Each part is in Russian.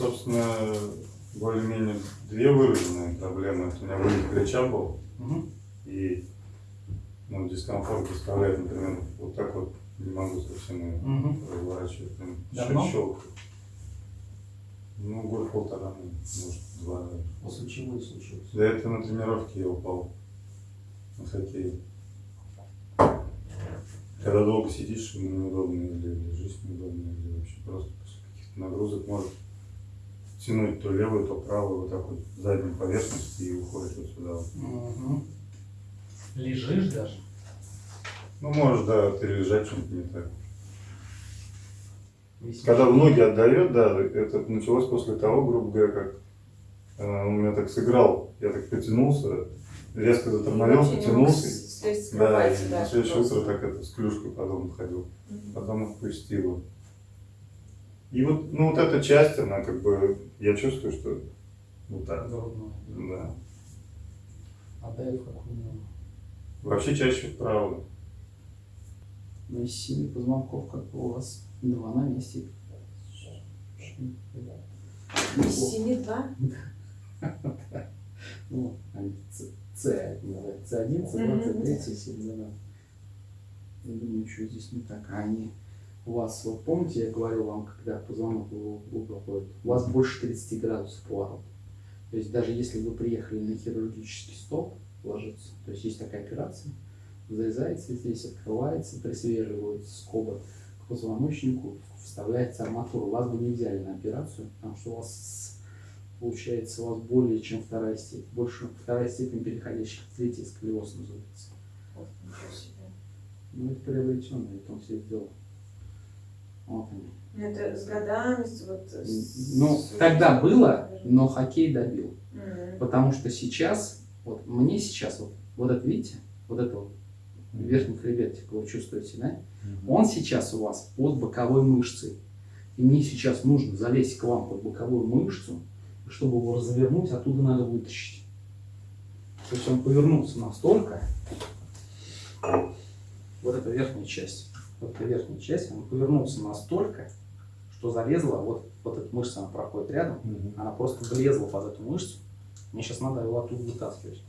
собственно, более-менее две выраженные проблемы. Это у меня вылет плеча был, Угу. и ну, дискомфорт доставляет, например, вот так вот не могу совсем ее Угу. разворачивать. Прям Давно? щел- щелкает. Ну, год полтора, может, два. После чего и случилось? До этого на тренировке я упал на хоккее. Когда долго сидишь, ему неудобно, или лежишь неудобно, или вообще просто после каких-то нагрузок может тянуть то левую, то правую, вот так вот заднюю поверхность и уходишь вот сюда. вот. Угу. Лежишь даже? Ну, может, да, ты лежать что-нибудь не так. Висишь? Когда в ноги отдает, да, это началось после того, грубо говоря, как э, он меня так сыграл, я так потянулся, резко затормозил, потянулся. Да, и на следующее утро так это с клюшкой потом ходил, Мгм. потом отпустила. И вот, ну вот эта часть, она как бы, я чувствую, что вот так, Грудной. да. А этого как у него? Вообще чаще вправо. Ну, из семи позвонков, как бы у вас два на месте. Из семи два? Ну, они С, С, называется, С1, С2, Мгм. С3, С7, да. Я думаю, что здесь не так. А они у вас, вот помните, я говорил вам, когда позвонок в угол ходит, у вас больше 30 градусов поворот. То есть даже если вы приехали на хирургический стол ложиться, то есть есть такая операция, зарезается здесь, открывается, присвеживается скоба к позвоночнику, вставляется арматура. Вас бы не взяли на операцию, потому что у вас получается у вас более чем вторая степень, больше вторая степень переходящих в третий сколиоз называется. Ну это приобретенное, это он себе сделал. Ну, Это с годами, вот... с- Ну, с- тогда было, но хоккей добил. Мгм. Потому что сейчас, вот мне сейчас, вот, вот это, видите, вот это вот верхний хребетик, вы чувствуете, да? Он сейчас у вас под боковой мышцей. И мне сейчас нужно залезть к вам под боковую мышцу, чтобы его развернуть, оттуда надо вытащить. То есть он повернулся настолько, вот эта верхняя часть, вот эта верхняя часть, он повернулся настолько, что залезла, вот, вот эта мышца, она проходит рядом, Мгм. она просто влезла под эту мышцу. Мне сейчас надо его оттуда вытаскивать.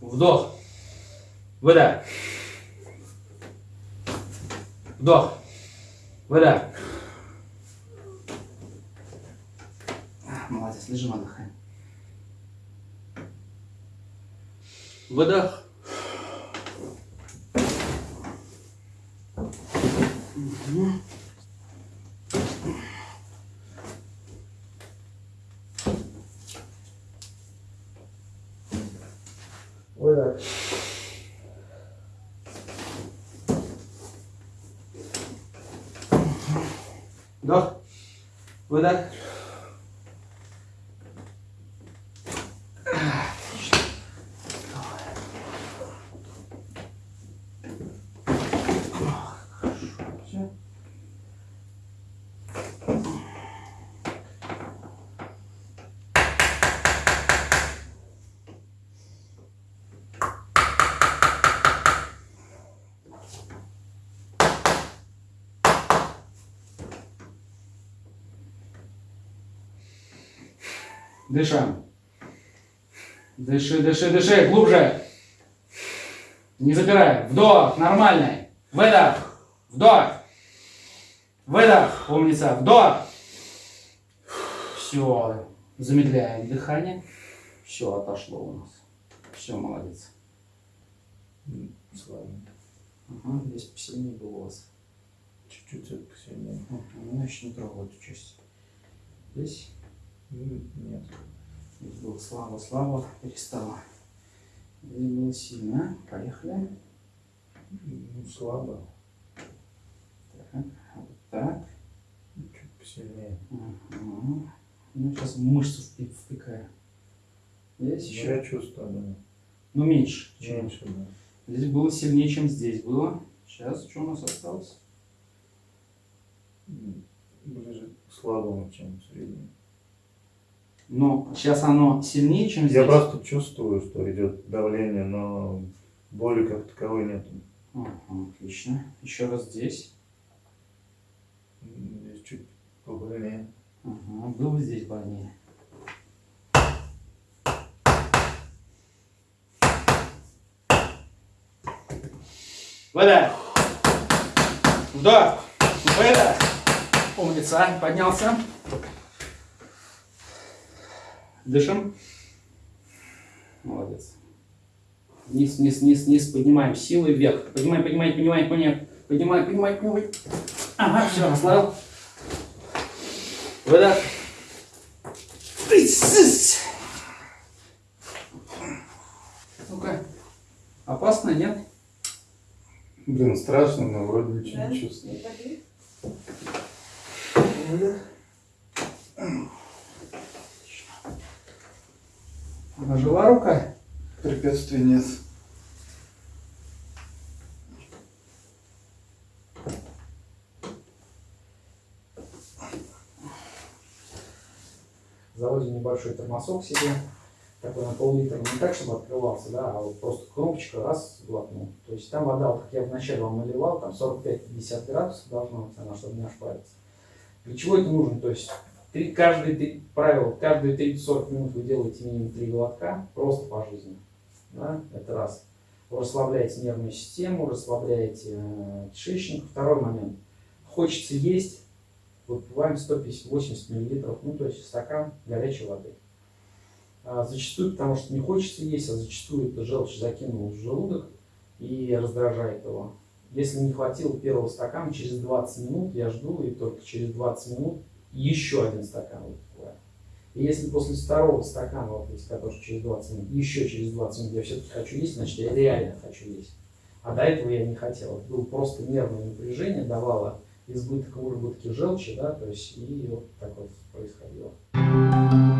Вдох. Выдох. Вдох. Выдох. А, Молодец, лежим, отдыхаем. Выдох. Выдох. Вдох. Выдох. Дышим. Дыши, дыши, дыши, глубже. Не запирай. Вдох, нормальный. Выдох. Вдох. Выдох, умница. Вдох. Все. Замедляем дыхание. Все, отошло у нас. Все, молодец. Слава. Ага, здесь посильнее было у вас. Чуть-чуть посильнее. Ага, ну, еще не трогал эту часть. Здесь, Нет. здесь было слабо, слабо, перестало. Здесь было сильно. Поехали. Ну, слабо. Так, вот так. Чуть посильнее. Ага. Ну, сейчас мышцу впикаю. Здесь Ну, еще. Я чувствую, да. Ну, меньше. чем- Меньше, да. Здесь было сильнее, чем здесь было. Сейчас что у нас осталось? Ближе к слабому, чем среднему. Но сейчас оно сильнее, чем здесь. Я просто чувствую, что идет давление, но боли как таковой нет. Ага, отлично. Еще раз здесь. Здесь чуть побольнее. Ага, было здесь больнее. Выдох. Вдох. Выдох. Умница. Поднялся. Дышим. Молодец. Вниз, вниз, вниз, вниз. Поднимаем силой вверх. Поднимай, поднимай, поднимай, поднимай. Поднимай, поднимай, поднимай. Ага, все, расслабил. Выдох. Ну-ка. Опасно, нет? Блин, страшно, но вроде ничего Да? не чувствую. Не Выдох. Нажила рука? Препятствий нет. Заводим небольшой термосок себе, такой на пол-литра, не так, чтобы открывался, да, а вот просто кнопочка, раз, глотнул. То есть там вода, вот как я вначале вам наливал, там 45-50 градусов должна быть она, чтобы не ошпариться. Для чего это нужно? То есть три, каждые, три, правило, каждые 30-40 минут вы делаете минимум 3 глотка, просто по жизни. Да? Это раз. Вы расслабляете нервную систему, расслабляете э, кишечник. Второй момент. Хочется есть, выпиваем 150-80 мл, ну то есть стакан горячей воды. А зачастую, потому что не хочется есть, а зачастую это желчь закинула в желудок и раздражает его. Если не хватило первого стакана, через 20 минут я жду, и только через 20 минут еще один стакан выпиваю. И если после второго стакана, вот эти, которые через 20 минут, еще через 20 минут я все-таки хочу есть, значит я реально хочу есть. А до этого я не хотел. Это было просто нервное напряжение, давало избыток выработки желчи, да, то есть и вот так вот происходило.